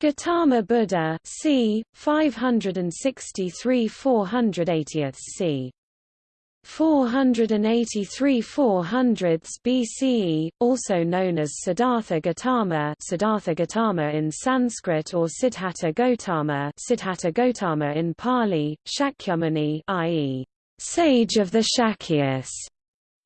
Gautama Buddha c. 563 480 c. 483 400 BCE, also known as Siddhartha Gautama, Siddhartha Gautama in Sanskrit or Siddhartha Gautama, Siddhartha Gautama in Pali, Shakyamuni, i.e., sage of the Shakyas,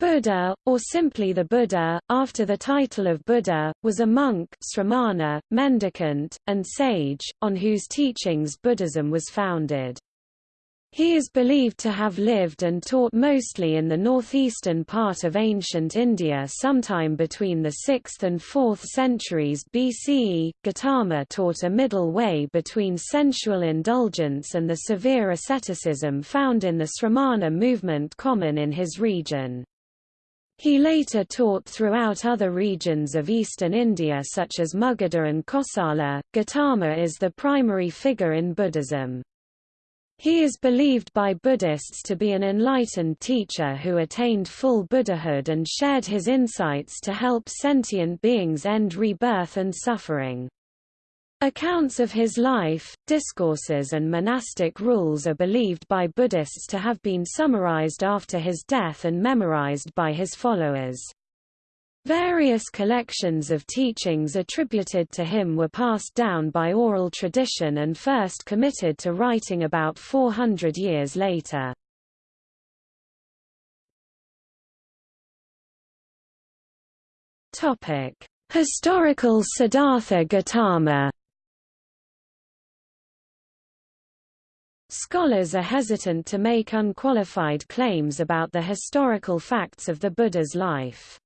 Buddha, or simply the Buddha, after the title of Buddha, was a monk sramana, mendicant, and sage, on whose teachings Buddhism was founded. He is believed to have lived and taught mostly in the northeastern part of ancient India sometime between the 6th and 4th centuries BCE. Gautama taught a middle way between sensual indulgence and the severe asceticism found in the Sramana movement common in his region. He later taught throughout other regions of eastern India such as Magadha and Kosala. Gautama is the primary figure in Buddhism. He is believed by Buddhists to be an enlightened teacher who attained full Buddhahood and shared his insights to help sentient beings end rebirth and suffering. Accounts of his life, discourses and monastic rules are believed by Buddhists to have been summarized after his death and memorized by his followers. Various collections of teachings attributed to him were passed down by oral tradition and first committed to writing about 400 years later. Historical Siddhartha Gautama Scholars are hesitant to make unqualified claims about the historical facts of the Buddha's life.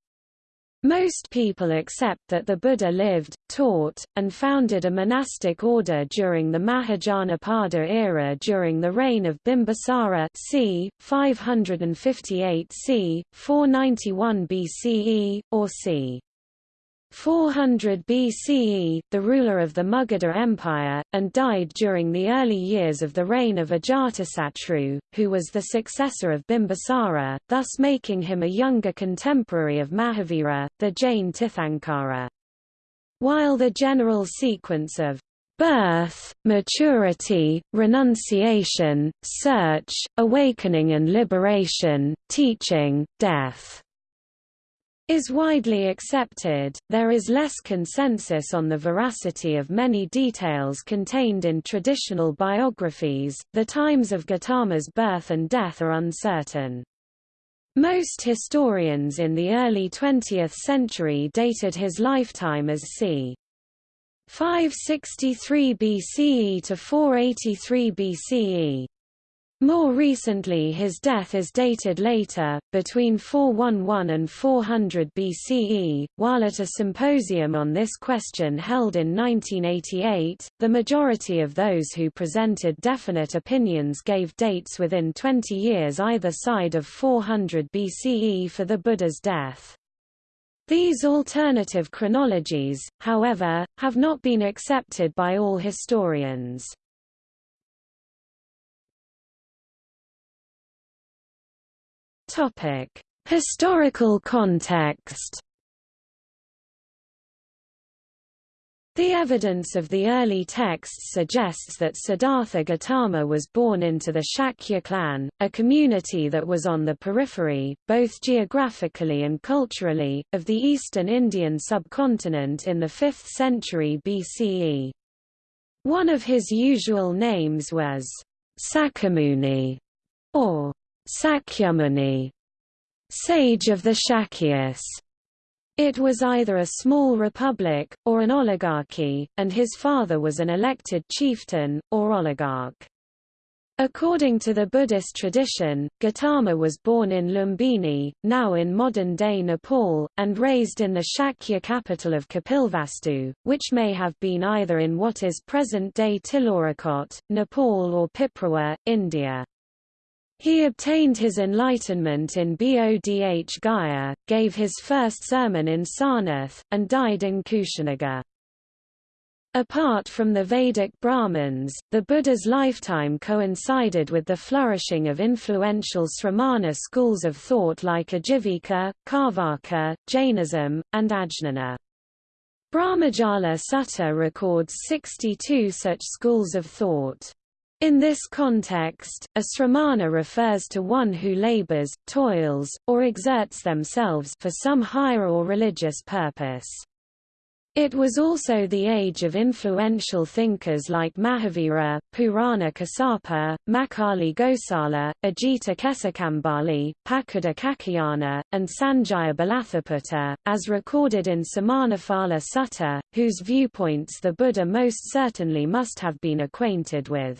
Most people accept that the Buddha lived, taught, and founded a monastic order during the Mahajanapada era during the reign of Bimbisara c. 558 c. 491 BCE, or c. 400 BCE, the ruler of the Magadha Empire, and died during the early years of the reign of Ajatasattu, who was the successor of Bimbisara, thus making him a younger contemporary of Mahavira, the Jain Tirthankara. While the general sequence of birth, maturity, renunciation, search, awakening and liberation, teaching, death, is widely accepted, there is less consensus on the veracity of many details contained in traditional biographies. The times of Gautama's birth and death are uncertain. Most historians in the early 20th century dated his lifetime as c. 563 BCE to 483 BCE. More recently his death is dated later, between 411 and 400 BCE, while at a symposium on this question held in 1988, the majority of those who presented definite opinions gave dates within 20 years either side of 400 BCE for the Buddha's death. These alternative chronologies, however, have not been accepted by all historians. Topic: Historical context. The evidence of the early texts suggests that Siddhartha Gautama was born into the Shakya clan, a community that was on the periphery, both geographically and culturally, of the eastern Indian subcontinent in the 5th century BCE. One of his usual names was Sakamuni, or Sakyamuni, sage of the Shakyas. It was either a small republic, or an oligarchy, and his father was an elected chieftain, or oligarch. According to the Buddhist tradition, Gautama was born in Lumbini, now in modern-day Nepal, and raised in the Shakya capital of Kapilvastu, which may have been either in what is present-day Tilaurakot, Nepal or Piprawa, India. He obtained his enlightenment in Bodh Gaya, gave his first sermon in Sarnath, and died in Kushinagar. Apart from the Vedic Brahmins, the Buddha's lifetime coincided with the flourishing of influential Sramana schools of thought like Ajivika, Carvaka, Jainism, and Ajnana. Brahmajala Sutta records 62 such schools of thought. In this context, a sramana refers to one who labors, toils, or exerts themselves for some higher or religious purpose. It was also the age of influential thinkers like Mahavira, Purana Kassapa, Makkhali Gosala, Ajita Kesakamballi, Pakudha Kaccayana, and Sanjaya Balathaputta, as recorded in Samanaphala Sutta, whose viewpoints the Buddha most certainly must have been acquainted with.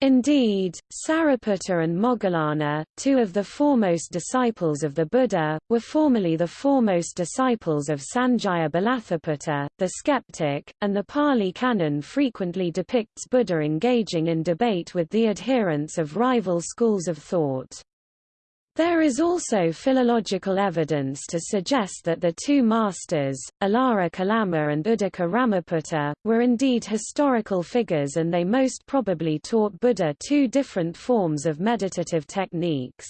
Indeed, Sariputta and Moggallana, two of the foremost disciples of the Buddha, were formerly the foremost disciples of Sanjaya Balathaputta, the skeptic, and the Pali Canon frequently depicts Buddha engaging in debate with the adherents of rival schools of thought. There is also philological evidence to suggest that the two masters, Alara Kalama and Uddaka Ramaputta, were indeed historical figures and they most probably taught Buddha two different forms of meditative techniques.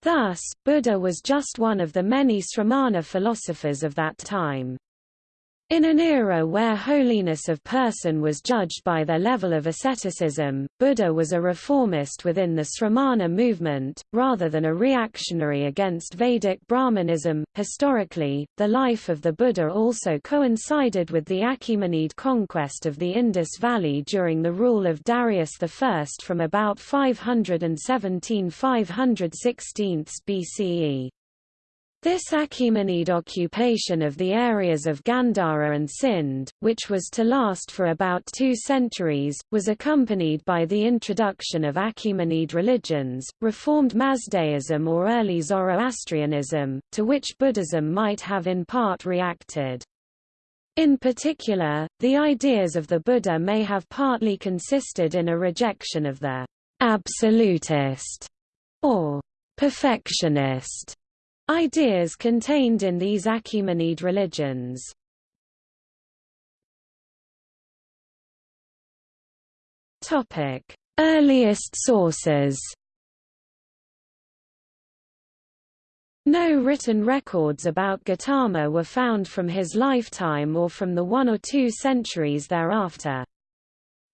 Thus, Buddha was just one of the many sramana philosophers of that time. In an era where holiness of person was judged by their level of asceticism, Buddha was a reformist within the Sramana movement, rather than a reactionary against Vedic Brahmanism. Historically, the life of the Buddha also coincided with the Achaemenid conquest of the Indus Valley during the rule of Darius I from about 517–516 BCE. This Achaemenid occupation of the areas of Gandhara and Sindh, which was to last for about two centuries, was accompanied by the introduction of Achaemenid religions, reformed Mazdaism or early Zoroastrianism, to which Buddhism might have in part reacted. In particular, the ideas of the Buddha may have partly consisted in a rejection of the absolutist or perfectionist Ideas contained in these Achaemenid religions. Topic: Earliest sources. No written records about Gautama were found from his lifetime or from the one or two centuries thereafter.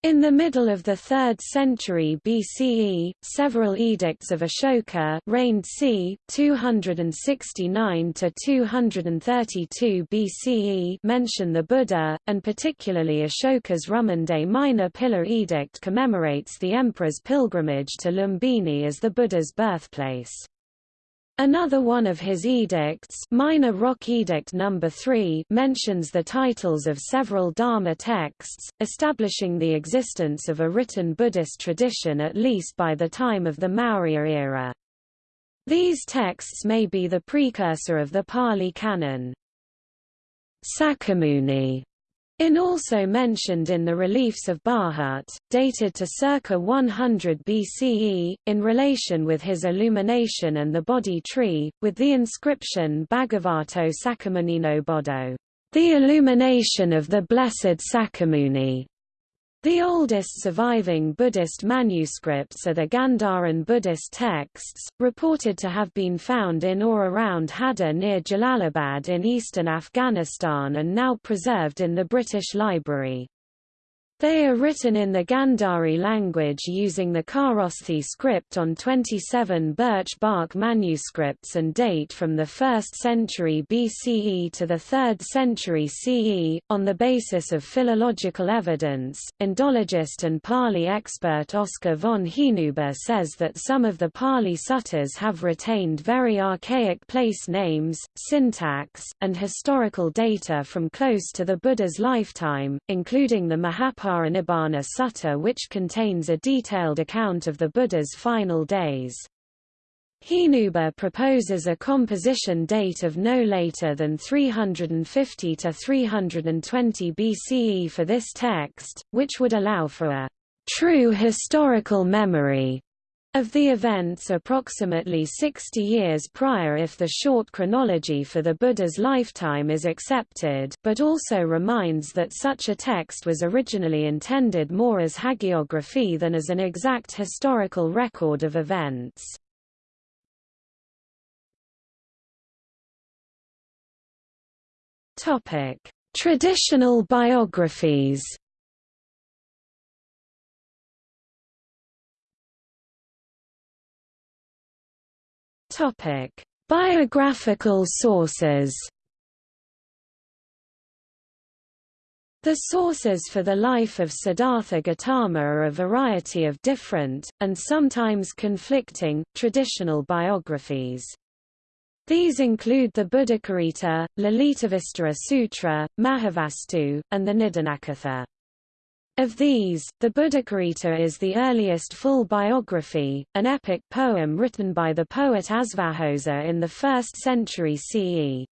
In the middle of the 3rd century BCE, several edicts of Ashoka reigned c. 269 to 232 BCE mention the Buddha, and particularly Ashoka's Rummindei Minor Pillar Edict commemorates the emperor's pilgrimage to Lumbini as the Buddha's birthplace. Another one of his edicts Minor Rock Edict No. 3 mentions the titles of several Dharma texts, establishing the existence of a written Buddhist tradition at least by the time of the Maurya era. These texts may be the precursor of the Pali Canon. Sakyamuni in also mentioned in the reliefs of Bharhut, dated to circa 100 BCE, in relation with his illumination and the Bodhi tree, with the inscription Bhagavato Sakyamunino Bodho, the illumination of the blessed Sakyamuni. The oldest surviving Buddhist manuscripts are the Gandharan Buddhist texts, reported to have been found in or around Hadda near Jalalabad in eastern Afghanistan and now preserved in the British Library. They are written in the Gandhari language using the Kharosthi script on 27 birch bark manuscripts and date from the 1st century BCE to the 3rd century CE. On the basis of philological evidence, Indologist and Pali expert Oskar von Hinüber says that some of the Pali suttas have retained very archaic place names, syntax, and historical data from close to the Buddha's lifetime, including the Mahaparinibbana Nibbana Sutta which contains a detailed account of the Buddha's final days. Hinüber proposes a composition date of no later than 350 to 320 BCE for this text, which would allow for a true historical memory of the events approximately 60 years prior if the short chronology for the Buddha's lifetime is accepted but also reminds that such a text was originally intended more as hagiography than as an exact historical record of events. Traditional biographies Topic: Biographical sources. The sources for the life of Siddhartha Gautama are a variety of different, and sometimes conflicting, traditional biographies. These include the Buddhacharita, Lalitavistara Sutra, Mahavastu, and the Nidanakatha. Of these, the Buddhacharita is the earliest full biography, an epic poem written by the poet Asvaghosha in the 1st century CE.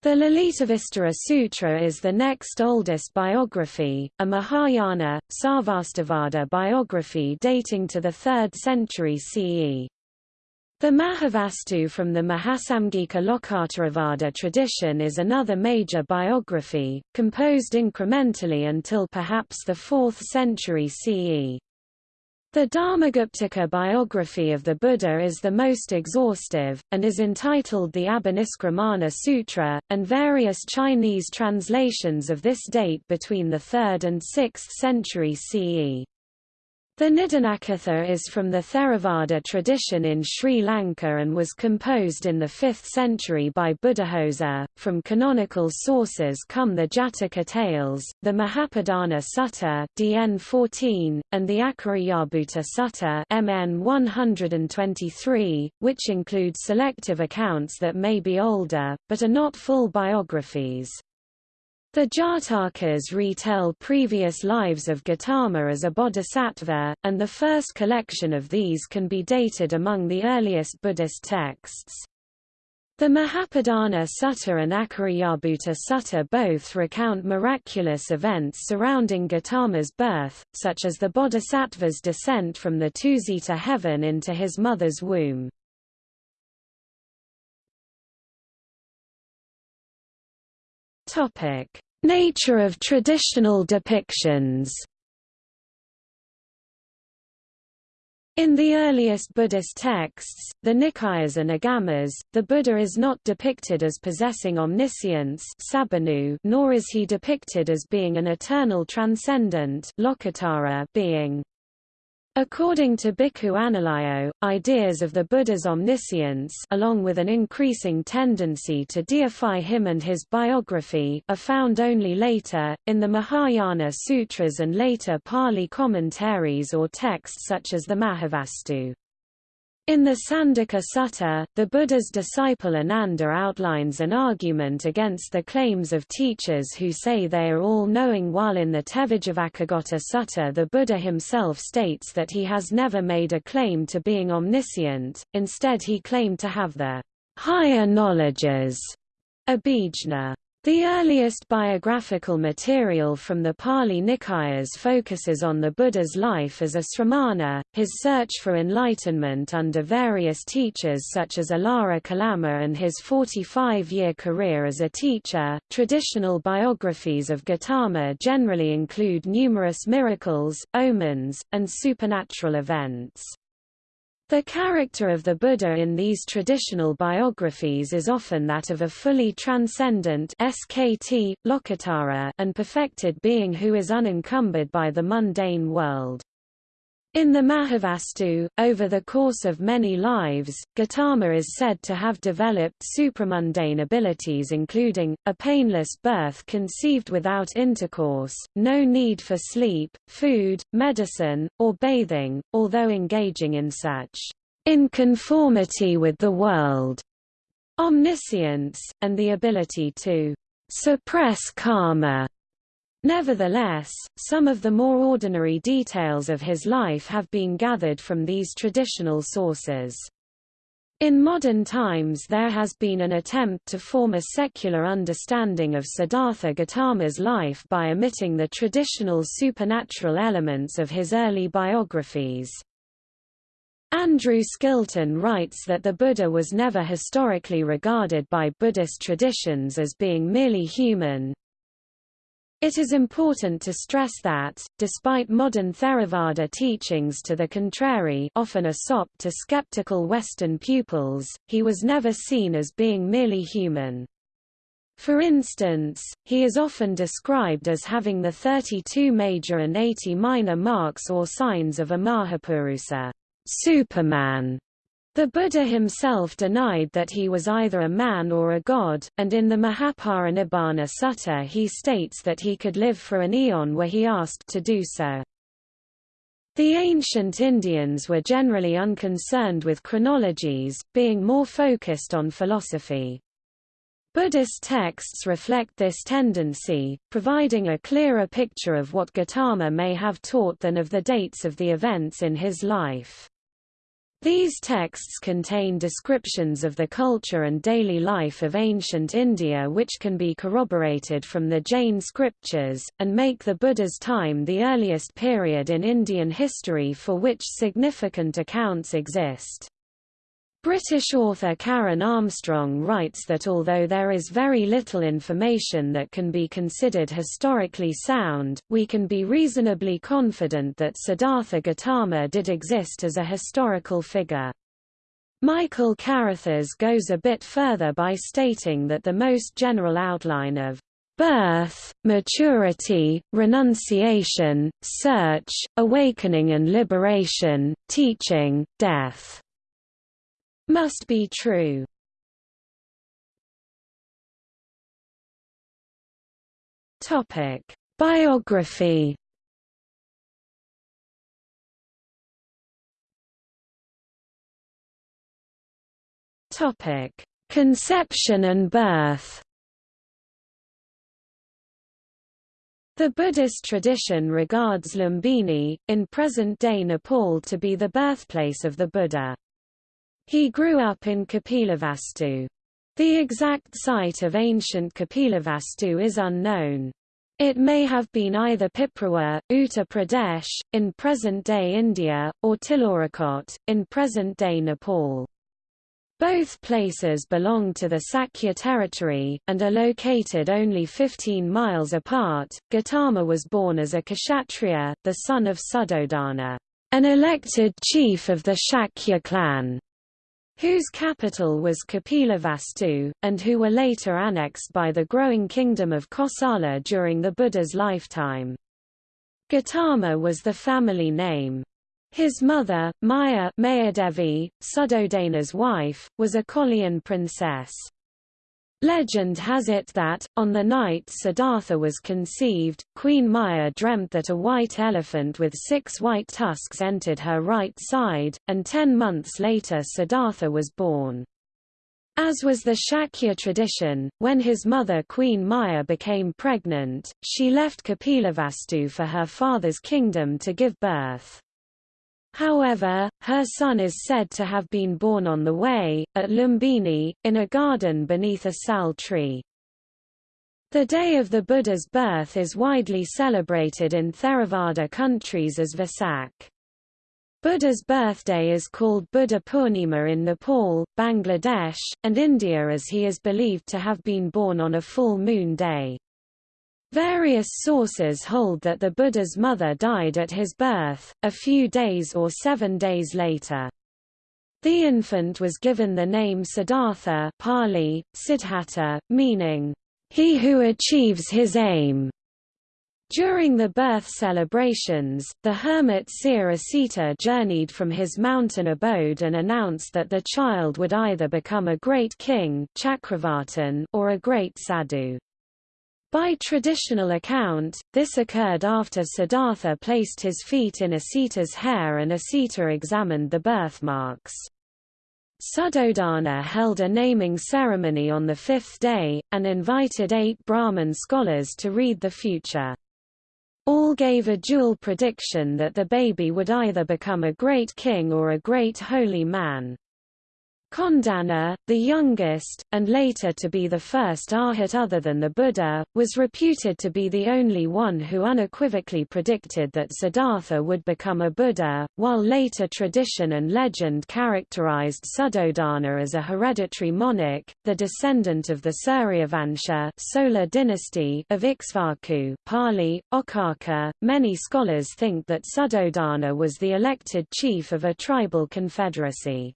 The Lalitavistara Sutra is the next oldest biography, a Mahayana, Sarvastivada biography dating to the 3rd century CE. The Mahavastu from the Mahasamgika Lokottaravada tradition is another major biography, composed incrementally until perhaps the 4th century CE. The Dharmaguptaka biography of the Buddha is the most exhaustive, and is entitled the Abhiniskramana Sutra, and various Chinese translations of this date between the 3rd and 6th century CE. The Nidanakatha is from the Theravada tradition in Sri Lanka and was composed in the 5th century by Buddhaghosa. From canonical sources come the Jataka tales, the Mahapadana Sutta (DN 14) and the Akariyabhuta Sutta (MN 123), which include selective accounts that may be older but are not full biographies. The Jatakas retell previous lives of Gautama as a bodhisattva, and the first collection of these can be dated among the earliest Buddhist texts. The Mahapadana Sutta and Akariyabhuta Sutta both recount miraculous events surrounding Gautama's birth, such as the bodhisattva's descent from the Tusita heaven into his mother's womb. Topic: Nature of traditional depictions. In the earliest Buddhist texts, the Nikayas and Agamas, the Buddha is not depicted as possessing omniscience nor is he depicted as being an eternal transcendent being. According to Bhikkhu Analayo, ideas of the Buddha's omniscience along with an increasing tendency to deify him and his biography are found only later, in the Mahayana sutras and later Pali commentaries or texts such as the Mahavastu. In the Sandaka Sutta, the Buddha's disciple Ananda outlines an argument against the claims of teachers who say they are all-knowing while in the Tevijjavacchagotta Sutta the Buddha himself states that he has never made a claim to being omniscient, instead he claimed to have the higher knowledges, abhijna. The earliest biographical material from the Pali Nikayas focuses on the Buddha's life as a sramana, his search for enlightenment under various teachers such as Alara Kalama and his 45-year career as a teacher. Traditional biographies of Gautama generally include numerous miracles, omens, and supernatural events. The character of the Buddha in these traditional biographies is often that of a fully transcendent SKT, Lokuttara, and perfected being who is unencumbered by the mundane world. In the Mahavastu, over the course of many lives, Gautama is said to have developed supramundane abilities including, a painless birth conceived without intercourse, no need for sleep, food, medicine, or bathing, although engaging in such in conformity with the world omniscience, and the ability to suppress karma Nevertheless, some of the more ordinary details of his life have been gathered from these traditional sources. In modern times there has been an attempt to form a secular understanding of Siddhartha Gautama's life by omitting the traditional supernatural elements of his early biographies. Andrew Skilton writes that the Buddha was never historically regarded by Buddhist traditions as being merely human, it is important to stress that, despite modern Theravada teachings to the contrary often a sop to skeptical Western pupils, he was never seen as being merely human. For instance, he is often described as having the 32 major and 80 minor marks or signs of a Mahapurusa Superman. The Buddha himself denied that he was either a man or a god, and in the Mahaparinibbana Sutta he states that he could live for an eon were he asked to do so. The ancient Indians were generally unconcerned with chronologies, being more focused on philosophy. Buddhist texts reflect this tendency, providing a clearer picture of what Gautama may have taught than of the dates of the events in his life. These texts contain descriptions of the culture and daily life of ancient India which can be corroborated from the Jain scriptures, and make the Buddha's time the earliest period in Indian history for which significant accounts exist. British author Karen Armstrong writes that although there is very little information that can be considered historically sound, we can be reasonably confident that Siddhartha Gautama did exist as a historical figure. Michael Carrithers goes a bit further by stating that the most general outline of birth, maturity, renunciation, search, awakening and liberation, teaching, death must be true. Topic: Biography. Topic: Conception and birth. The Buddhist tradition regards Lumbini, in present-day Nepal to be the birthplace of the Buddha. He grew up in Kapilavastu. The exact site of ancient Kapilavastu is unknown. It may have been either Piprawa, Uttar Pradesh, in present-day India, or Tilaurakot, in present-day Nepal. Both places belong to the Sakya territory, and are located only 15 miles apart. Gautama was born as a Kshatriya, the son of Suddhodana, an elected chief of the Shakya clan whose capital was Kapilavastu, and who were later annexed by the growing kingdom of Kosala during the Buddha's lifetime. Gautama was the family name. His mother, Maya Mayadevi, Suddhodana's wife, was a Kolian princess. Legend has it that, on the night Siddhartha was conceived, Queen Maya dreamt that a white elephant with six white tusks entered her right side, and ten months later Siddhartha was born. As was the Shakya tradition, when his mother Queen Maya became pregnant, she left Kapilavastu for her father's kingdom to give birth. However, her son is said to have been born on the way, at Lumbini, in a garden beneath a sal tree. The day of the Buddha's birth is widely celebrated in Theravada countries as Vesak. Buddha's birthday is called Buddha Purnima in Nepal, Bangladesh, and India as he is believed to have been born on a full moon day. Various sources hold that the Buddha's mother died at his birth, a few days or seven days later. The infant was given the name Siddhartha Pali, Siddhattha, meaning, he who achieves his aim. During the birth celebrations, the hermit seer Asita journeyed from his mountain abode and announced that the child would either become a great king Chakravartin, or a great sadhu. By traditional account, this occurred after Siddhartha placed his feet in Asita's hair and Asita examined the birthmarks. Suddhodana held a naming ceremony on the fifth day, and invited eight Brahman scholars to read the future. All gave a dual prediction that the baby would either become a great king or a great holy man. Kondanna, the youngest, and later to be the first arhat other than the Buddha, was reputed to be the only one who unequivocally predicted that Siddhartha would become a Buddha, while later tradition and legend characterized Suddhodana as a hereditary monarch, the descendant of the Suryavansha solar dynasty of Ikshvaku Pali, Okaka. Many scholars think that Suddhodana was the elected chief of a tribal confederacy.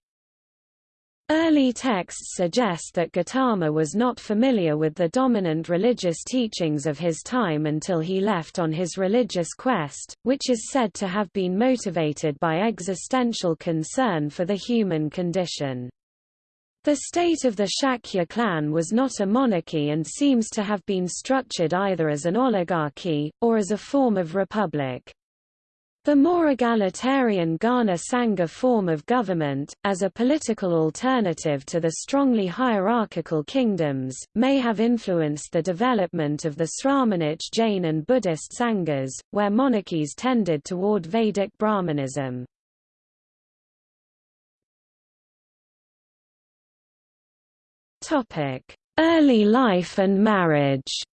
Early texts suggest that Gautama was not familiar with the dominant religious teachings of his time until he left on his religious quest, which is said to have been motivated by existential concern for the human condition. The state of the Shakya clan was not a monarchy and seems to have been structured either as an oligarchy, or as a form of republic. The more egalitarian Ghana Sangha form of government, as a political alternative to the strongly hierarchical kingdoms, may have influenced the development of the Sramanic Jain and Buddhist Sanghas, where monarchies tended toward Vedic Brahmanism. Early life and marriage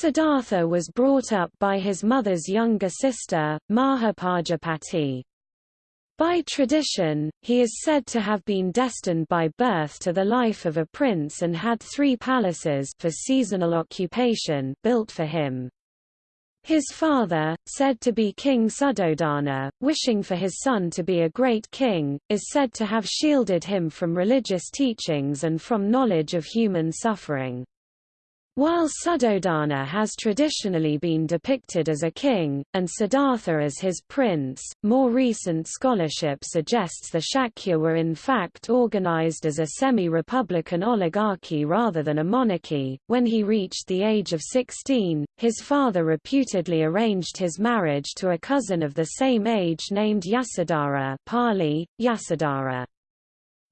Siddhartha was brought up by his mother's younger sister, Mahapajapati. By tradition, he is said to have been destined by birth to the life of a prince and had three palaces for seasonal occupation built for him. His father, said to be King Suddhodana, wishing for his son to be a great king, is said to have shielded him from religious teachings and from knowledge of human suffering. While Suddhodana has traditionally been depicted as a king, and Siddhartha as his prince, more recent scholarship suggests the Shakya were in fact organized as a semi-republican oligarchy rather than a monarchy. When he reached the age of 16, his father reputedly arranged his marriage to a cousin of the same age named Yasodhara Pali, Yasodhara.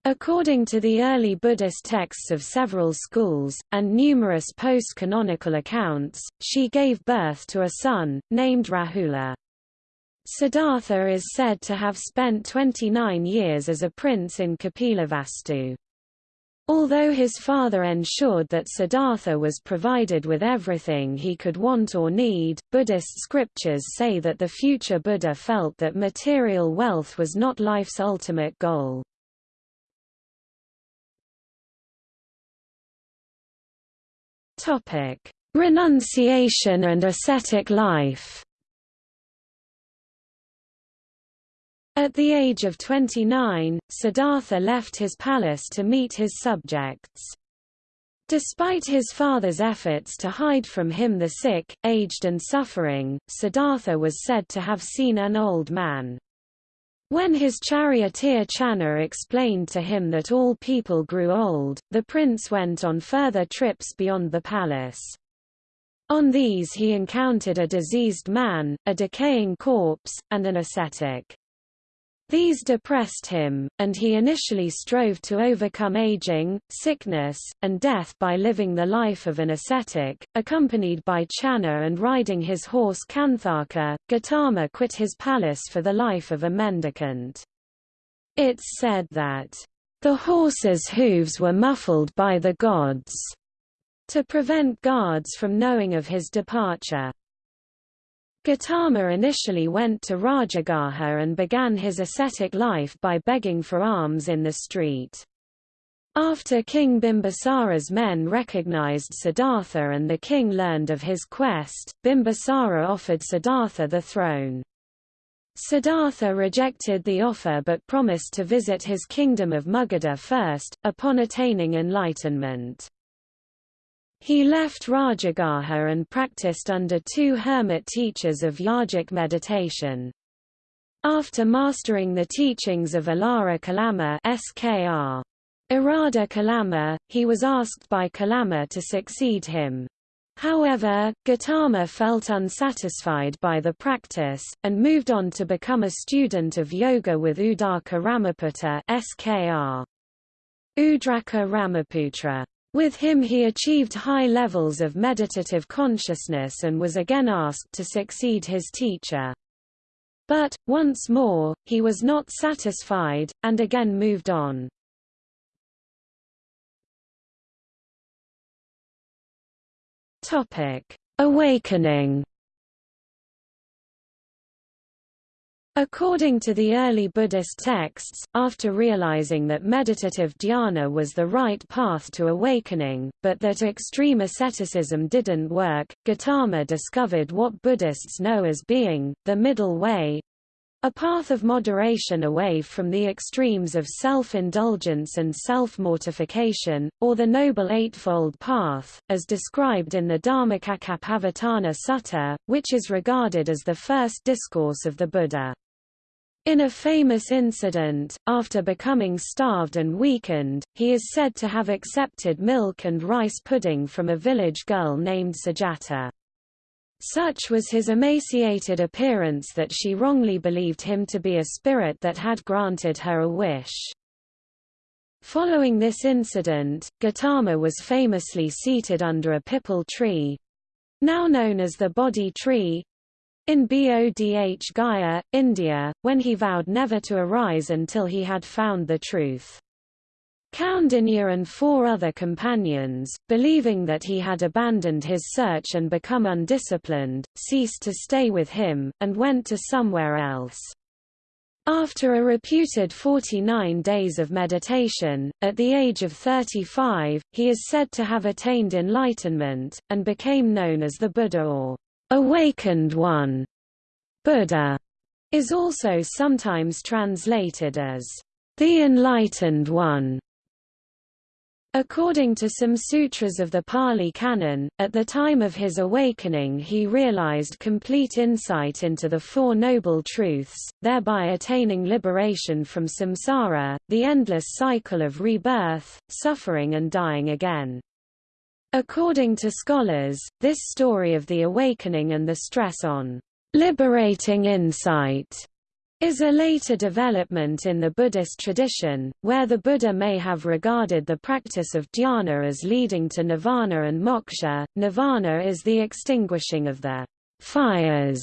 According to the early Buddhist texts of several schools, and numerous post-canonical accounts, she gave birth to a son, named Rahula. Siddhartha is said to have spent 29 years as a prince in Kapilavastu. Although his father ensured that Siddhartha was provided with everything he could want or need, Buddhist scriptures say that the future Buddha felt that material wealth was not life's ultimate goal. Topic: Renunciation and ascetic life. At the age of 29, Siddhartha left his palace to meet his subjects. Despite his father's efforts to hide from him the sick, aged and suffering, Siddhartha was said to have seen an old man. When his charioteer Channa explained to him that all people grew old, the prince went on further trips beyond the palace. On these he encountered a diseased man, a decaying corpse, and an ascetic. These depressed him, and he initially strove to overcome aging, sickness, and death by living the life of an ascetic. Accompanied by Channa and riding his horse Kanthaka, Gautama quit his palace for the life of a mendicant. It's said that, the horse's hooves were muffled by the gods, to prevent guards from knowing of his departure. Gautama initially went to Rajagaha and began his ascetic life by begging for alms in the street. After King Bimbisara's men recognized Siddhartha and the king learned of his quest, Bimbisara offered Siddhartha the throne. Siddhartha rejected the offer but promised to visit his kingdom of Magadha first, upon attaining enlightenment. He left Rajagaha and practiced under two hermit teachers of yogic meditation. After mastering the teachings of Alara Kalama SKR, Arada Kalama, he was asked by Kalama to succeed him. However, Gautama felt unsatisfied by the practice, and moved on to become a student of yoga with Udaka Ramaputta SKR. Udraka Ramaputra. With him he achieved high levels of meditative consciousness and was again asked to succeed his teacher. But, once more, he was not satisfied, and again moved on. Awakening According to the early Buddhist texts, after realizing that meditative dhyana was the right path to awakening, but that extreme asceticism didn't work, Gautama discovered what Buddhists know as being, the middle way, A path of moderation away from the extremes of self-indulgence and self-mortification, or the Noble Eightfold Path, as described in the Dhammacakkappavattana Sutta, which is regarded as the first discourse of the Buddha. In a famous incident, after becoming starved and weakened, he is said to have accepted milk and rice pudding from a village girl named Sujata. Such was his emaciated appearance that she wrongly believed him to be a spirit that had granted her a wish. Following this incident, Gautama was famously seated under a pipal tree—now known as the Bodhi tree, in Bodh Gaya, India, when he vowed never to arise until he had found the truth. Kaundinya and four other companions, believing that he had abandoned his search and become undisciplined, ceased to stay with him, and went to somewhere else. After a reputed 49 days of meditation, at the age of 35, he is said to have attained enlightenment, and became known as the Buddha or awakened one. Buddha is also sometimes translated as the enlightened one. According to some sutras of the Pali Canon, at the time of his awakening he realized complete insight into the Four Noble Truths, thereby attaining liberation from samsara, the endless cycle of rebirth, suffering and dying again. According to scholars, this story of the awakening and the stress on liberating insight is a later development in the Buddhist tradition, where the Buddha may have regarded the practice of dhyana as leading to nirvana and moksha. Nirvana is the extinguishing of the fires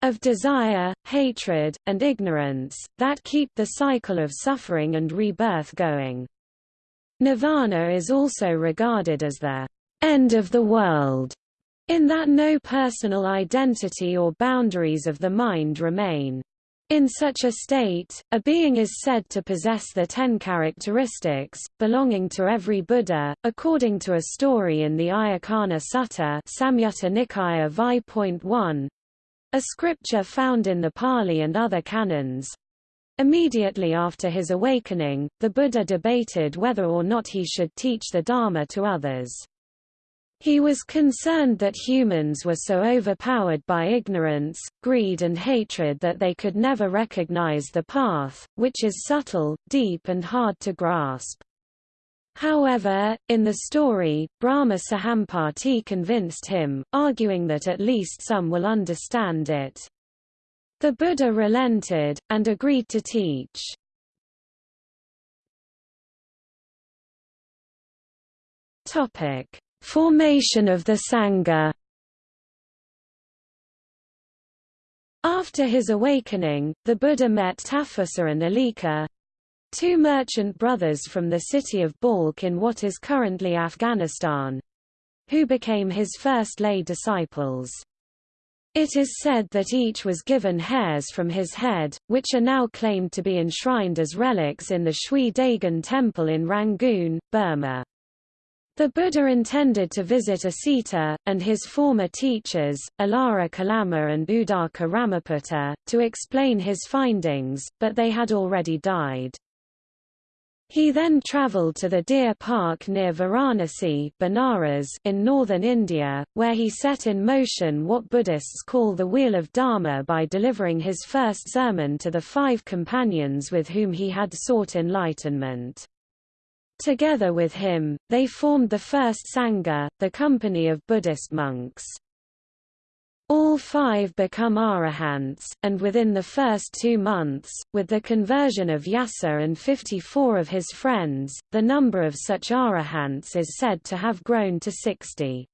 of desire, hatred, and ignorance, that keep the cycle of suffering and rebirth going. Nirvana is also regarded as the end of the world, in that no personal identity or boundaries of the mind remain. In such a state, a being is said to possess the ten characteristics, belonging to every Buddha, according to a story in the Ayacana Sutta Samyutta Nikaya Vi.1, a scripture found in the Pali and other canons. Immediately after his awakening, the Buddha debated whether or not he should teach the Dharma to others. He was concerned that humans were so overpowered by ignorance, greed and hatred that they could never recognize the path, which is subtle, deep and hard to grasp. However, in the story, Brahma Sahampati convinced him, arguing that at least some will understand it. The Buddha relented, and agreed to teach. Formation of the Sangha After his awakening, the Buddha met Tapussa and Alika, two merchant brothers from the city of Balkh in what is currently Afghanistan, who became his first lay disciples. It is said that each was given hairs from his head, which are now claimed to be enshrined as relics in the Shwe Dagon temple in Rangoon, Burma. The Buddha intended to visit Asita, and his former teachers, Alara Kalama and Udaka Ramaputta, to explain his findings, but they had already died. He then travelled to the Deer Park near Varanasi Banaras in northern India, where he set in motion what Buddhists call the Wheel of Dharma by delivering his first sermon to the five companions with whom he had sought enlightenment. Together with him, they formed the first Sangha, the company of Buddhist monks. All five become arahants, and within the first two months, with the conversion of Yasa and 54 of his friends, the number of such arahants is said to have grown to 60.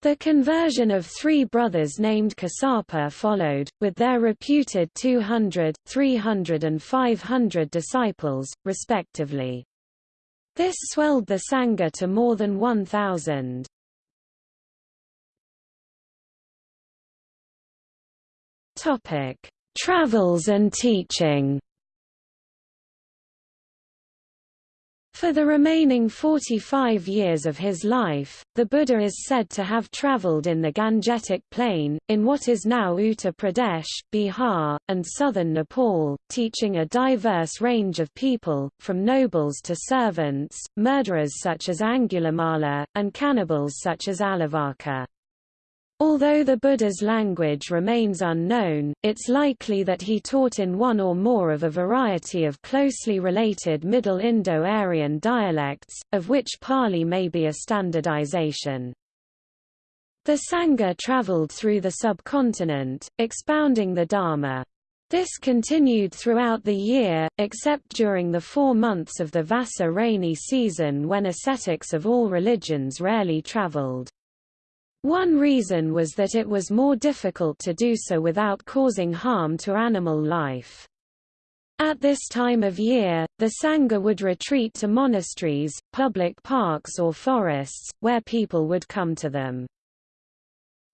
The conversion of three brothers named Kassapa followed, with their reputed 200, 300 and 500 disciples, respectively. This swelled the Sangha to more than 1,000. Topic: Travels and teaching. For the remaining 45 years of his life, the Buddha is said to have travelled in the Gangetic Plain, in what is now Uttar Pradesh, Bihar, and southern Nepal, teaching a diverse range of people, from nobles to servants, murderers such as Angulimala, and cannibals such as Alavaka. Although the Buddha's language remains unknown, it's likely that he taught in one or more of a variety of closely related Middle Indo-Aryan dialects, of which Pali may be a standardization. The Sangha traveled through the subcontinent, expounding the Dharma. This continued throughout the year, except during the four months of the Vassa rainy season when ascetics of all religions rarely traveled. One reason was that it was more difficult to do so without causing harm to animal life. At this time of year, the Sangha would retreat to monasteries, public parks or forests, where people would come to them.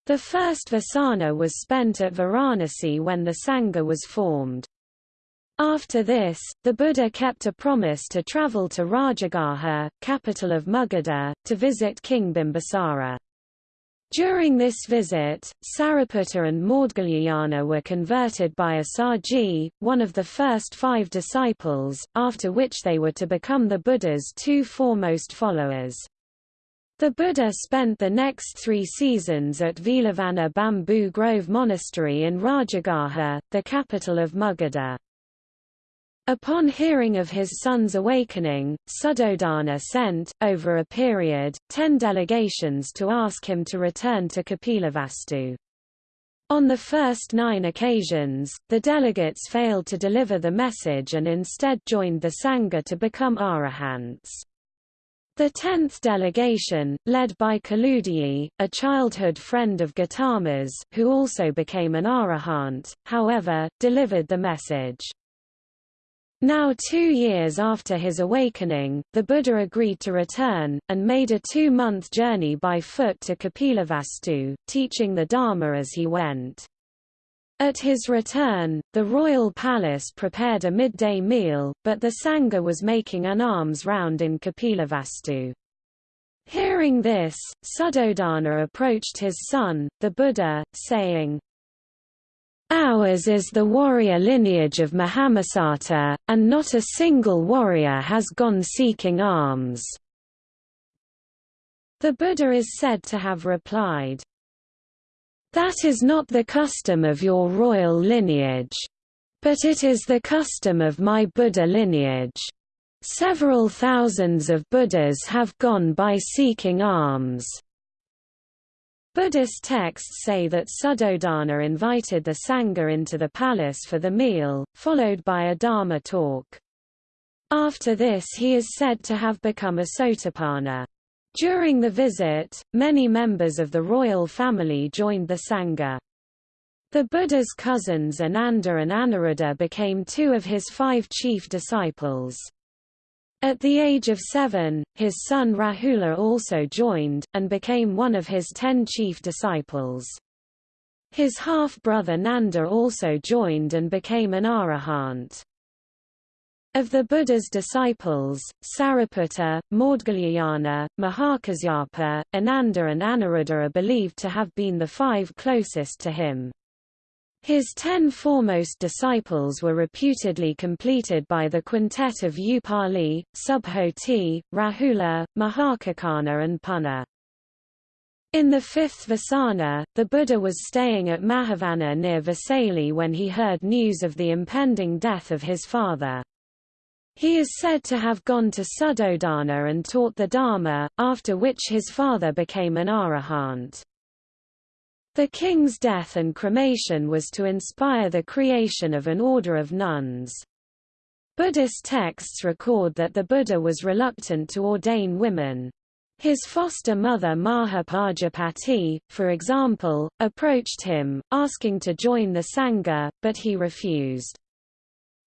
The first Vasana was spent at Varanasi when the Sangha was formed. After this, the Buddha kept a promise to travel to Rajagaha, capital of Magadha, to visit King Bimbisara. During this visit, Sariputta and Maudgalyayana were converted by Assaji, one of the first five disciples, after which they were to become the Buddha's two foremost followers. The Buddha spent the next three seasons at Veluvana Bamboo Grove Monastery in Rajagaha, the capital of Magadha. Upon hearing of his son's awakening, Suddhodana sent, over a period, ten delegations to ask him to return to Kapilavastu. On the first nine occasions, the delegates failed to deliver the message and instead joined the Sangha to become arahants. The tenth delegation, led by Kaludayi, a childhood friend of Gautama's, who also became an arahant, however, delivered the message. Now two years after his awakening, the Buddha agreed to return, and made a two-month journey by foot to Kapilavastu, teaching the Dharma as he went. At his return, the royal palace prepared a midday meal, but the Sangha was making an alms round in Kapilavastu. Hearing this, Suddhodana approached his son, the Buddha, saying, Ours is the warrior lineage of Mahamasata, and not a single warrior has gone seeking arms. The Buddha is said to have replied, That is not the custom of your royal lineage. But it is the custom of my Buddha lineage. Several thousands of Buddhas have gone by seeking alms. Buddhist texts say that Suddhodana invited the Sangha into the palace for the meal, followed by a Dharma talk. After this he is said to have become a Sotapanna. During the visit, many members of the royal family joined the Sangha. The Buddha's cousins Ananda and Anuruddha became two of his five chief disciples. At the age of seven, his son Rahula also joined, and became one of his ten chief disciples. His half-brother Nanda also joined and became an arahant. Of the Buddha's disciples, Sariputta, Maudgalyayana, Mahakasyapa, Ananda and Anuruddha are believed to have been the five closest to him. His ten foremost disciples were reputedly completed by the quintet of Upali, Subhuti, Rahula, Mahakaccana and Punna. In the fifth Vasana, the Buddha was staying at Mahavana near Vesali when he heard news of the impending death of his father. He is said to have gone to Suddhodana and taught the Dharma, after which his father became an arahant. The king's death and cremation was to inspire the creation of an order of nuns. Buddhist texts record that the Buddha was reluctant to ordain women. His foster mother Mahapajapati, for example, approached him, asking to join the Sangha, but he refused.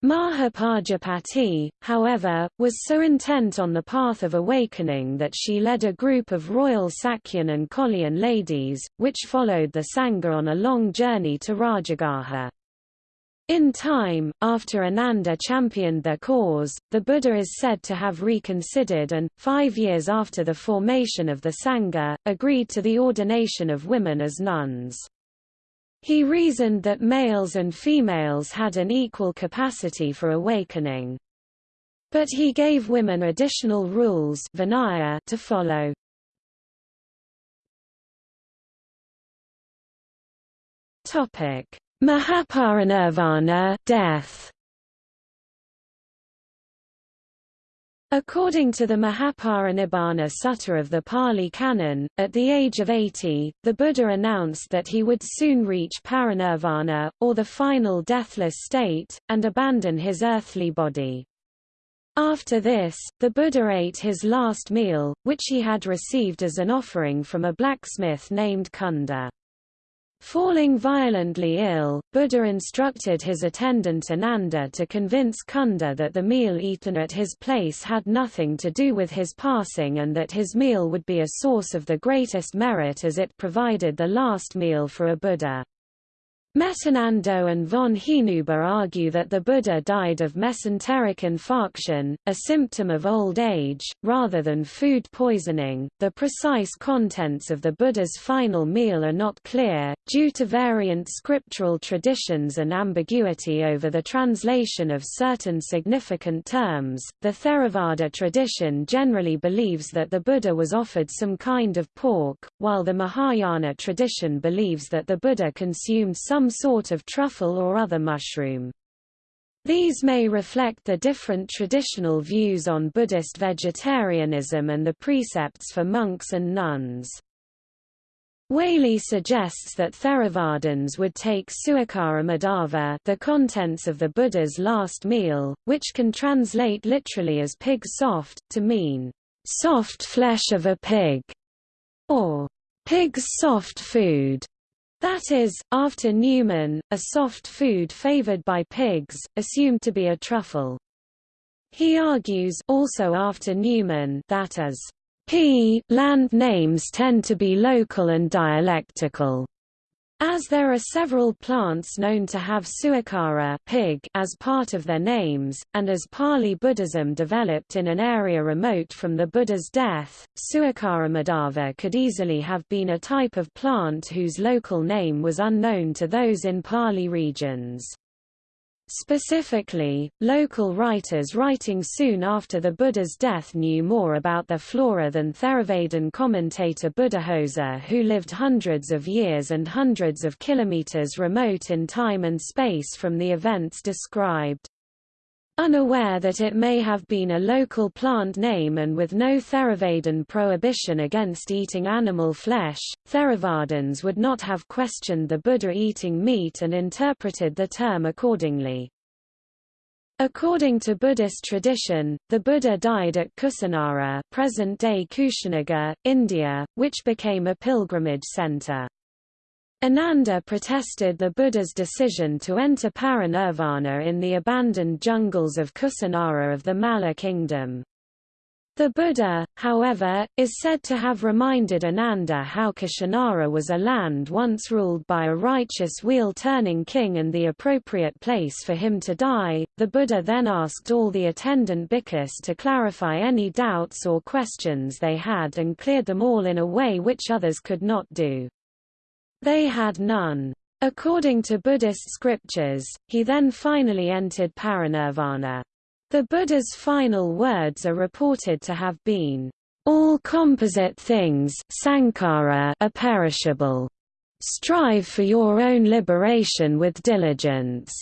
Mahapajapati, however, was so intent on the path of awakening that she led a group of royal Sakyan and Koliyan ladies, which followed the Sangha on a long journey to Rajagaha. In time, after Ananda championed their cause, the Buddha is said to have reconsidered and, five years after the formation of the Sangha, agreed to the ordination of women as nuns. He reasoned that males and females had an equal capacity for awakening. But he gave women additional rules Vinaya to follow. Mahaparinirvana death. According to the Mahaparinibbana Sutta of the Pali Canon, at the age of 80, the Buddha announced that he would soon reach parinirvana, or the final deathless state, and abandon his earthly body. After this, the Buddha ate his last meal, which he had received as an offering from a blacksmith named Kunda. Falling violently ill, Buddha instructed his attendant Ananda to convince Kunda that the meal eaten at his place had nothing to do with his passing and that his meal would be a source of the greatest merit as it provided the last meal for a Buddha. Mettanando and von Hinüber argue that the Buddha died of mesenteric infarction, a symptom of old age, rather than food poisoning. The precise contents of the Buddha's final meal are not clear, due to variant scriptural traditions and ambiguity over the translation of certain significant terms. The Theravada tradition generally believes that the Buddha was offered some kind of pork, while the Mahayana tradition believes that the Buddha consumed some some sort of truffle or other mushroom. These may reflect the different traditional views on Buddhist vegetarianism and the precepts for monks and nuns. Waley suggests that Theravadins would take sukara maddava the contents of the Buddha's last meal, which can translate literally as pig soft, to mean, soft flesh of a pig, or pig's soft food. That is, after Neumann, a soft food favored by pigs, assumed to be a truffle. He argues also after Neumann that as p land names tend to be local and dialectical. As there are several plants known to have sukara pig as part of their names, and as Pali Buddhism developed in an area remote from the Buddha's death, sukara maddava could easily have been a type of plant whose local name was unknown to those in Pali regions. Specifically, local writers writing soon after the Buddha's death knew more about their flora than Theravadin commentator Buddhaghosa who lived hundreds of years and hundreds of kilometers remote in time and space from the events described. Unaware that it may have been a local plant name and with no Theravadin prohibition against eating animal flesh, Theravadins would not have questioned the Buddha eating meat and interpreted the term accordingly. According to Buddhist tradition, the Buddha died at Kusinara present-day Kushinagar, India, which became a pilgrimage center. Ananda protested the Buddha's decision to enter parinirvana in the abandoned jungles of Kusinara of the Malla kingdom. The Buddha, however, is said to have reminded Ananda how Kushinara was a land once ruled by a righteous wheel-turning king and the appropriate place for him to die. The Buddha then asked all the attendant bhikkhus to clarify any doubts or questions they had and cleared them all in a way which others could not do. They had none. According to Buddhist scriptures, he then finally entered parinirvana. The Buddha's final words are reported to have been, "...all composite things sankhara are perishable. Strive for your own liberation with diligence."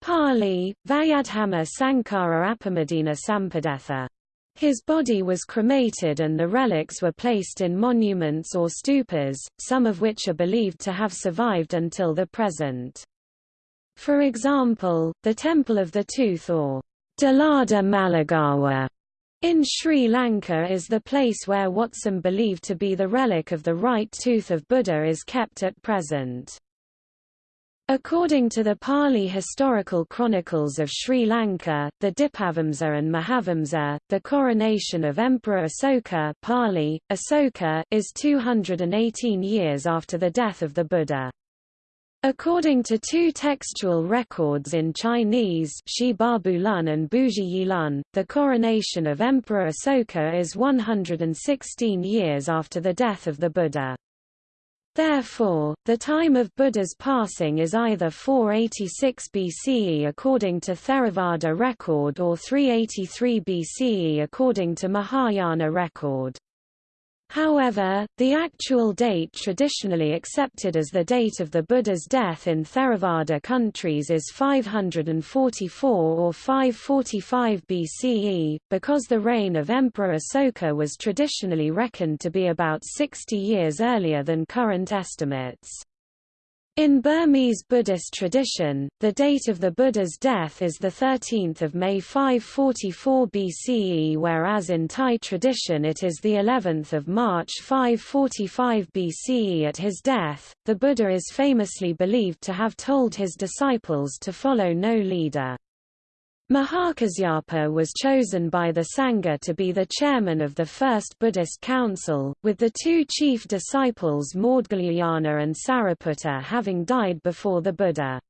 Pali, Vayadhamma Sankhara Appamadena Sampadetha. His body was cremated and the relics were placed in monuments or stupas, some of which are believed to have survived until the present. For example, the Temple of the Tooth or Dalada Maligawa in Sri Lanka is the place where what some believe to be the relic of the right tooth of Buddha is kept at present. According to the Pali historical chronicles of Sri Lanka, the Dipavamsa and Mahavamsa, the coronation of Emperor Asoka Pali, Asoka is 218 years after the death of the Buddha. According to two textual records in Chinese Shi Lun and Buji Lun, the coronation of Emperor Asoka is 116 years after the death of the Buddha. Therefore, the time of Buddha's passing is either 486 BCE according to Theravada record or 383 BCE according to Mahayana record. However, the actual date traditionally accepted as the date of the Buddha's death in Theravada countries is 544 or 545 BCE, because the reign of Emperor Asoka was traditionally reckoned to be about 60 years earlier than current estimates. In Burmese Buddhist tradition, the date of the Buddha's death is 13 May 544 BCE whereas in Thai tradition it is the 11th of March 545 BCE at his death. The Buddha is famously believed to have told his disciples to follow no leader. Mahakasyapa was chosen by the Sangha to be the chairman of the First Buddhist Council, with the two chief disciples Maudgalyayana and Sariputta having died before the Buddha.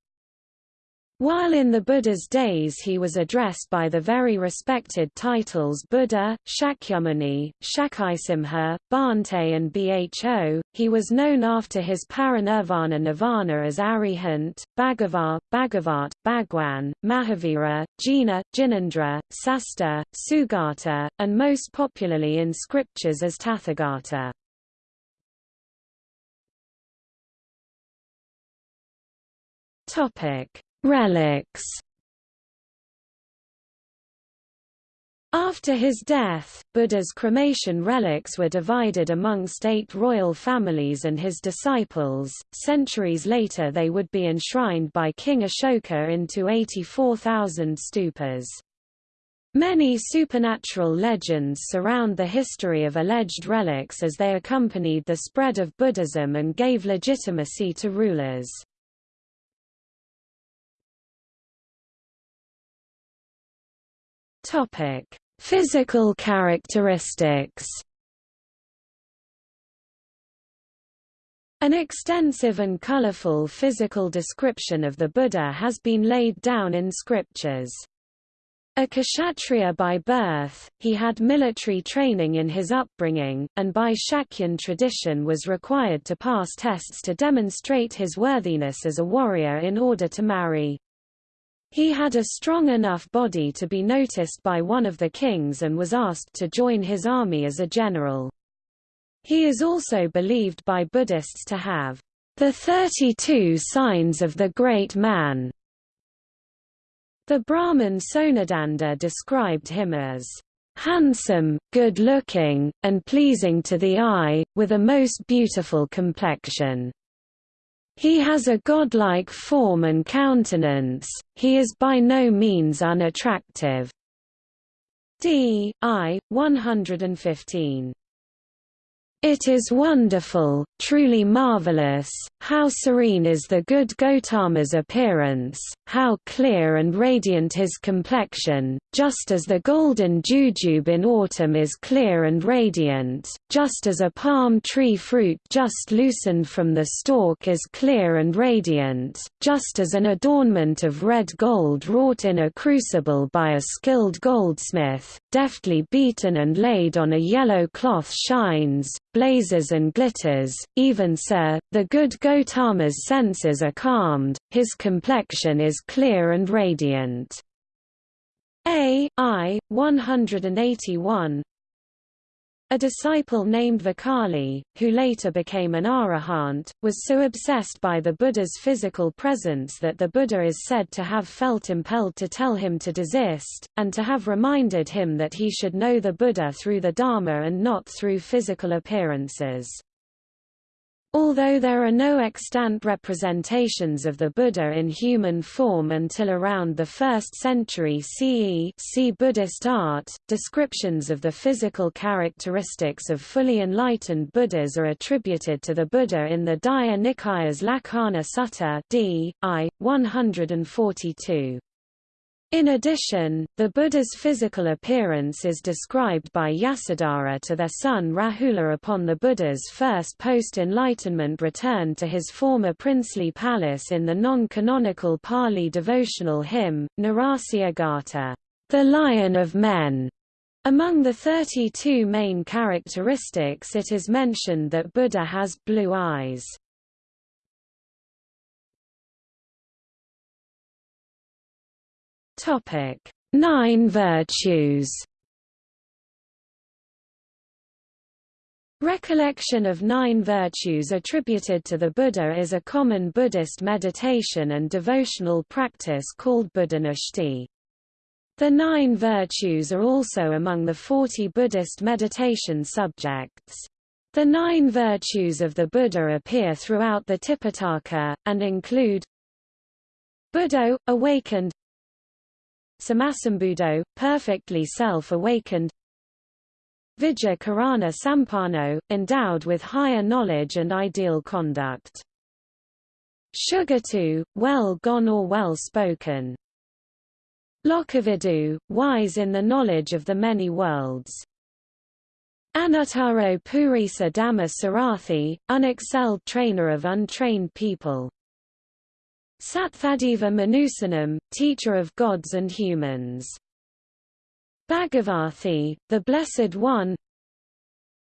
While in the Buddha's days he was addressed by the very respected titles Buddha, Shakyamuni, Shakyasimha, Bhante and Bho, he was known after his parinirvana nirvana as Arihant, Bhagavar, Bhagavat, Bhagwan, Mahavira, Jina, Jinendra, Sasta, Sugata, and most popularly in scriptures as Tathagata. Topic Relics After his death, Buddha's cremation relics were divided amongst eight royal families and his disciples. Centuries later, they would be enshrined by King Ashoka into 84,000 stupas. Many supernatural legends surround the history of alleged relics as they accompanied the spread of Buddhism and gave legitimacy to rulers. Topic: Physical characteristics. An extensive and colorful physical description of the Buddha has been laid down in scriptures. A kshatriya by birth, he had military training in his upbringing, and by Shakyan tradition was required to pass tests to demonstrate his worthiness as a warrior in order to marry. He had a strong enough body to be noticed by one of the kings and was asked to join his army as a general. He is also believed by Buddhists to have the 32 signs of the great man. The Brahmin Sonadanda described him as handsome, good-looking, and pleasing to the eye, with a most beautiful complexion. He has a godlike form and countenance, he is by no means unattractive. D. I. 115 it is wonderful, truly marvelous, how serene is the good Gotama's appearance, how clear and radiant his complexion, just as the golden jujube in autumn is clear and radiant, just as a palm tree fruit just loosened from the stalk is clear and radiant, just as an adornment of red gold wrought in a crucible by a skilled goldsmith, deftly beaten and laid on a yellow cloth shines, blazes and glitters, even so, the good Gotama's senses are calmed, his complexion is clear and radiant. A. I. 181 a disciple named Vakali, who later became an arahant, was so obsessed by the Buddha's physical presence that the Buddha is said to have felt impelled to tell him to desist, and to have reminded him that he should know the Buddha through the Dharma and not through physical appearances. Although there are no extant representations of the Buddha in human form until around the 1st century CE see Buddhist art, descriptions of the physical characteristics of fully enlightened Buddhas are attributed to the Buddha in the Digha Nikaya's Lakkhana Sutta d. I. 142. In addition, the Buddha's physical appearance is described by Yasodhara to their son Rahula upon the Buddha's first post-enlightenment return to his former princely palace in the non-canonical Pali devotional hymn, Narasiha Gatha, the Lion of Men. Among the 32 main characteristics it is mentioned that Buddha has blue eyes. Topic: Nine virtues. Recollection of nine virtues attributed to the Buddha is a common Buddhist meditation and devotional practice called Buddhanussati. The nine virtues are also among the 40 Buddhist meditation subjects. The nine virtues of the Buddha appear throughout the Tipitaka, and include Buddha, awakened Sammasambuddho, perfectly self-awakened Vijja Carana Sampanno, endowed with higher knowledge and ideal conduct. Shugatu, well gone or well spoken. Lokavidu, wise in the knowledge of the many worlds. Anuttaro Purisa Dhamma Sarathi, unexcelled trainer of untrained people. Satthadeva Manusanam, teacher of gods and humans. Bhagavathi, the Blessed One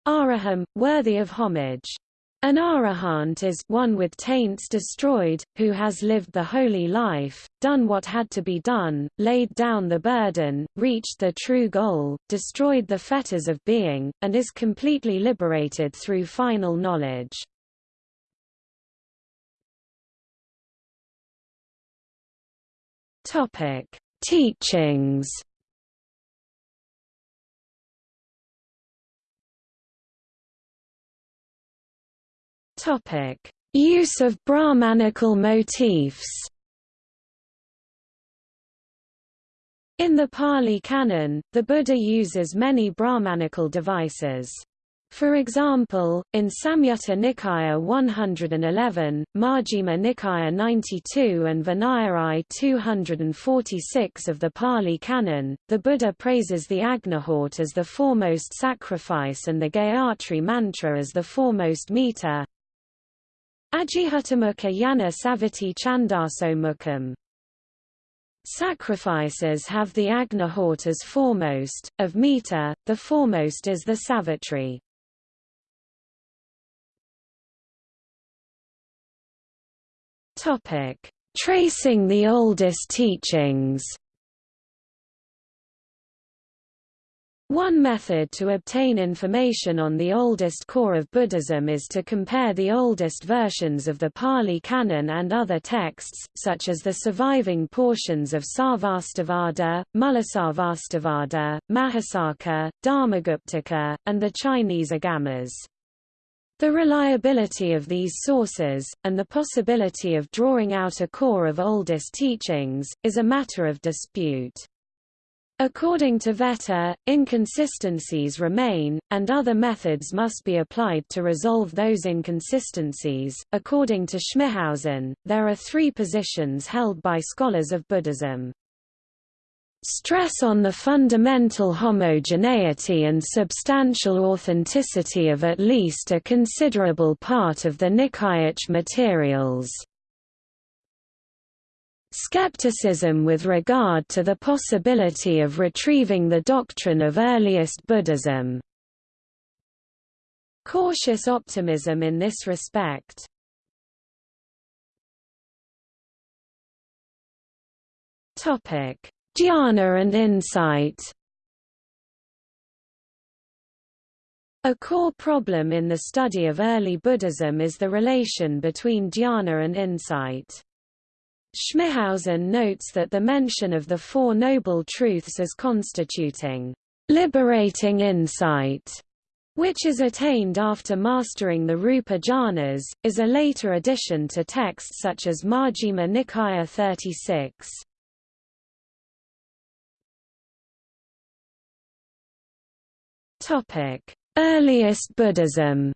Araham, worthy of homage. An arahant is one with taints destroyed, who has lived the holy life, done what had to be done, laid down the burden, reached the true goal, destroyed the fetters of being, and is completely liberated through final knowledge. Topic: Teachings. Topic: Use of Brahmanical motifs. In the Pali Canon, the Buddha uses many Brahmanical devices. For example, in Samyutta Nikaya 111, Majjhima Nikaya 92 and Vinaya 246 of the Pali Canon, the Buddha praises the Agnihotra as the foremost sacrifice and the Gayatri mantra as the foremost meter. Ajihutamukha yana saviti chandaso mukham. Sacrifices have the Agnihotra as foremost, of meter, the foremost is the Savitri. Topic: Tracing the oldest teachings. One method to obtain information on the oldest core of Buddhism is to compare the oldest versions of the Pali Canon and other texts, such as the surviving portions of Sarvastivada, Mulasarvastivada, Mahisasaka, Dharmaguptaka, and the Chinese Agamas. The reliability of these sources, and the possibility of drawing out a core of oldest teachings, is a matter of dispute. According to Vetter, inconsistencies remain, and other methods must be applied to resolve those inconsistencies. According to Schmithausen, there are three positions held by scholars of Buddhism. Stress on the fundamental homogeneity and substantial authenticity of at least a considerable part of the Nikayic materials. Skepticism with regard to the possibility of retrieving the doctrine of earliest Buddhism. Cautious optimism in this respect. Topic Jhana and insight A core problem in the study of early Buddhism is the relation between jhana and insight. Schmithausen notes that the mention of the Four Noble Truths as constituting liberating insight, which is attained after mastering the Rupa jhanas, is a later addition to texts such as Majjhima Nikaya 36. Earliest Buddhism.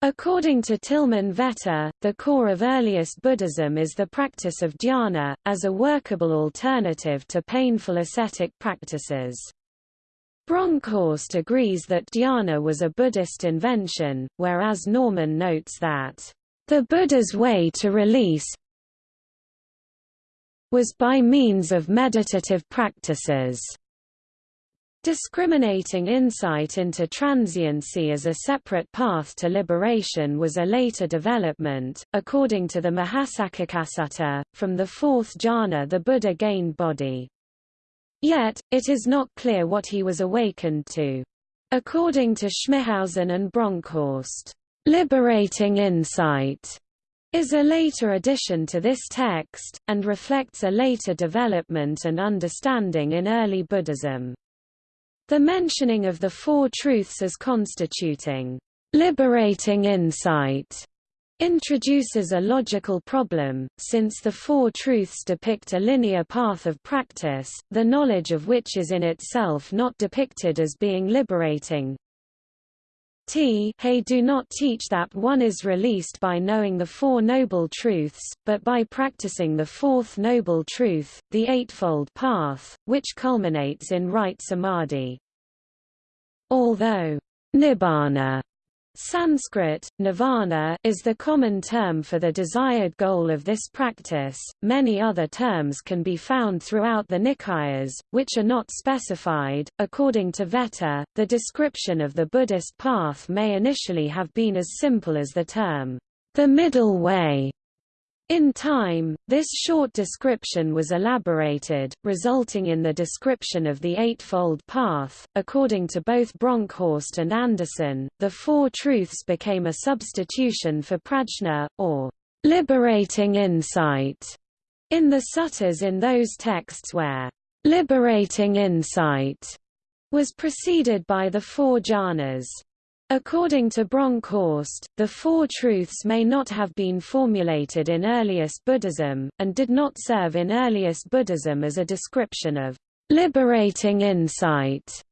According to Tilman Vetter, the core of earliest Buddhism is the practice of dhyana, as a workable alternative to painful ascetic practices. Bronkhorst agrees that dhyana was a Buddhist invention, whereas Norman notes that, "...the Buddha's way to release was by means of meditative practices." Discriminating insight into transiency as a separate path to liberation was a later development. According to the Mahasaccakasutta, from the fourth jhana the Buddha gained bodhi. Yet, it is not clear what he was awakened to. According to Schmithausen and Bronkhorst, liberating insight is a later addition to this text, and reflects a later development and understanding in early Buddhism. The mentioning of the Four Truths as constituting liberating insight introduces a logical problem, since the Four Truths depict a linear path of practice, the knowledge of which is in itself not depicted as being liberating. T hey do not teach that one is released by knowing the Four Noble Truths, but by practicing the Fourth Noble Truth, the Eightfold Path, which culminates in right samadhi. Although nibbana Sanskrit, nirvana, is the common term for the desired goal of this practice. Many other terms can be found throughout the Nikayas, which are not specified. According to Vetter, the description of the Buddhist path may initially have been as simple as the term, the middle way, in time, this short description was elaborated, resulting in the description of the Eightfold Path. According to both Bronkhorst and Anderson, the Four Truths became a substitution for prajna, or liberating insight, in the suttas in those texts where liberating insight was preceded by the four jhanas. According to Bronkhorst, the Four Truths may not have been formulated in earliest Buddhism, and did not serve in earliest Buddhism as a description of liberating insight.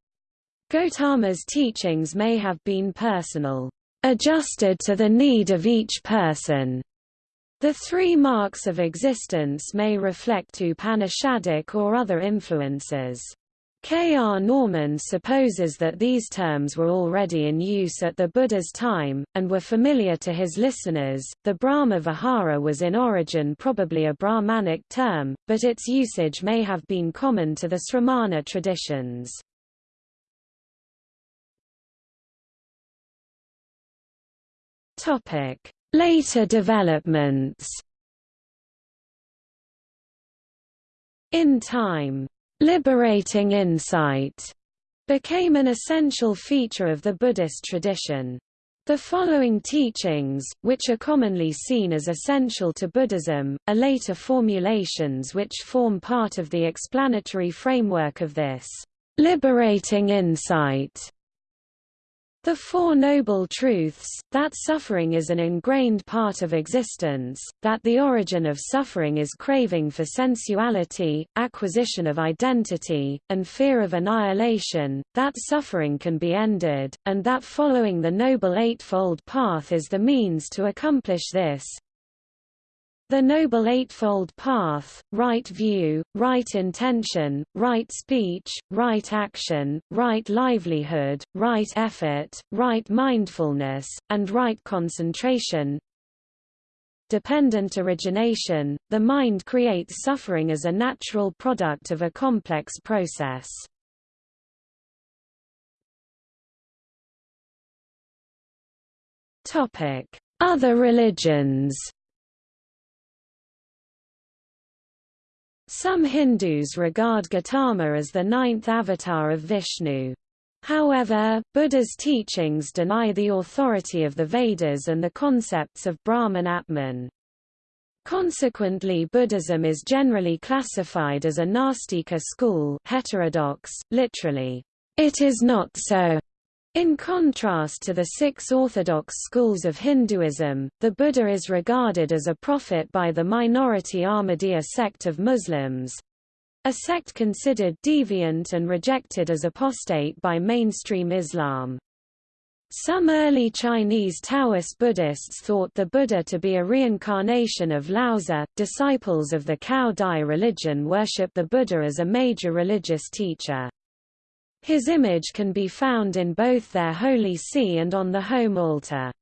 Gautama's teachings may have been personal, adjusted to the need of each person. The three marks of existence may reflect Upanishadic or other influences. K. R. Norman supposes that these terms were already in use at the Buddha's time, and were familiar to his listeners. The Brahma Vihara was in origin probably a Brahmanic term, but its usage may have been common to the Sramana traditions. Later developments In time liberating insight became an essential feature of the Buddhist tradition. The following teachings, which are commonly seen as essential to Buddhism, are later formulations which form part of the explanatory framework of this liberating insight the Four Noble Truths, that suffering is an ingrained part of existence, that the origin of suffering is craving for sensuality, acquisition of identity, and fear of annihilation, that suffering can be ended, and that following the Noble Eightfold Path is the means to accomplish this, the Noble Eightfold Path, right view, right intention, right speech, right action, right livelihood, right effort, right mindfulness, and right concentration. Dependent origination, the mind creates suffering as a natural product of a complex process. Other religions Some Hindus regard Gautama as the ninth avatar of Vishnu. However, Buddha's teachings deny the authority of the Vedas and the concepts of Brahman Atman. Consequently Buddhism is generally classified as a Nastika school heterodox, literally, it is not so. In contrast to the six orthodox schools of Hinduism, the Buddha is regarded as a prophet by the minority Ahmadiyya sect of Muslims—a sect considered deviant and rejected as apostate by mainstream Islam. Some early Chinese Taoist Buddhists thought the Buddha to be a reincarnation of Laozi. Disciples of the Cao Dai religion worship the Buddha as a major religious teacher. His image can be found in both their holy see and on the home altar.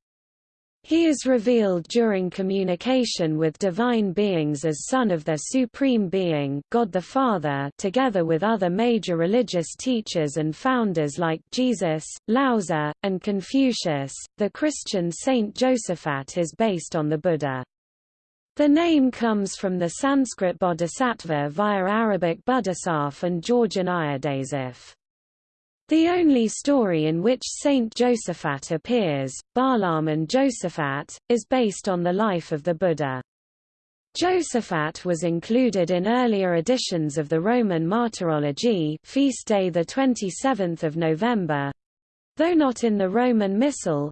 He is revealed during communication with divine beings as son of their supreme being God the Father together with other major religious teachers and founders like Jesus, Laozi, and Confucius. The Christian Saint Josaphat is based on the Buddha. The name comes from the Sanskrit bodhisattva via Arabic Buddhasaf and Georgian Iodasif. The only story in which Saint Josephat appears, Barlaam and Josephat, is based on the life of the Buddha. Josephat was included in earlier editions of the Roman Martyrology feast day 27 November, though not in the Roman Missal,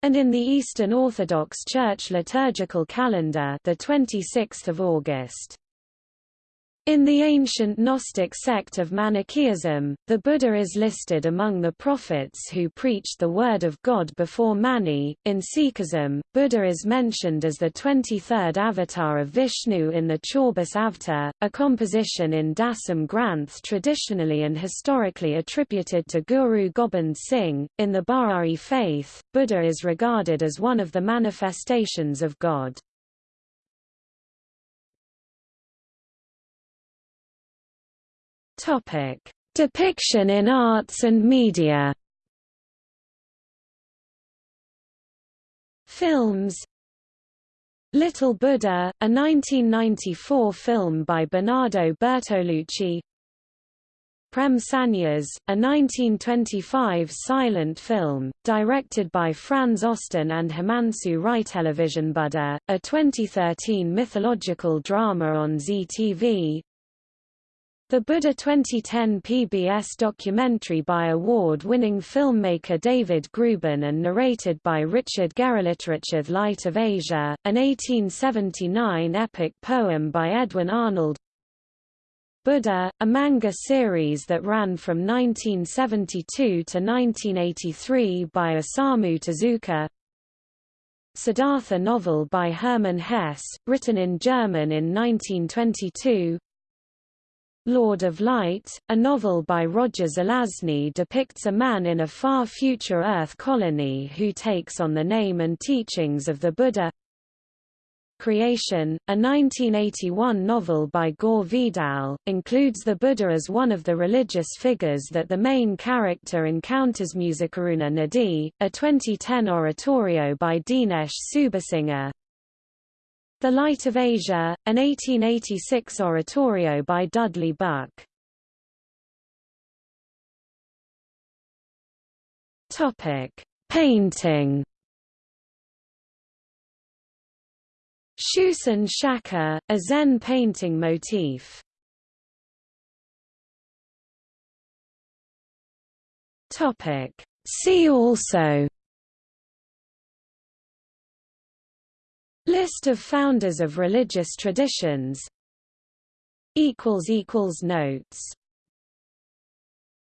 and in the Eastern Orthodox Church liturgical calendar the 26th of August. In the ancient Gnostic sect of Manichaeism, the Buddha is listed among the prophets who preached the word of God before Mani. In Sikhism, Buddha is mentioned as the 23rd avatar of Vishnu in the Chaubish Avatar, a composition in Dasam Granth traditionally and historically attributed to Guru Gobind Singh. In the Bahai faith, Buddha is regarded as one of the manifestations of God. Topic: Depiction in arts and media. Films Little Buddha, a 1994 film by Bernardo Bertolucci Prem Sanyas, a 1925 silent film, directed by Franz Osten and Himanshu Rai. Television Buddha, a 2013 mythological drama on Zee TV the Buddha 2010 PBS documentary by award-winning filmmaker David Grubin and narrated by Richard Gere Literature Light of Asia, an 1879 epic poem by Edwin Arnold. Buddha, a manga series that ran from 1972 to 1983 by Osamu Tezuka. Siddhartha novel by Hermann Hesse, written in German in 1922 Lord of Light, a novel by Roger Zelazny depicts a man in a far future Earth colony who takes on the name and teachings of the Buddha. Creation, a 1981 novel by Gore Vidal, includes the Buddha as one of the religious figures that the main character encounters Musikaruna Nadi, a 2010 oratorio by Dinesh Subasinghe, the Light of Asia, an 1886 oratorio by Dudley Buck. Topic: Painting. Shussan Shaka, a Zen painting motif. Topic: See also List of founders of religious traditions. Notes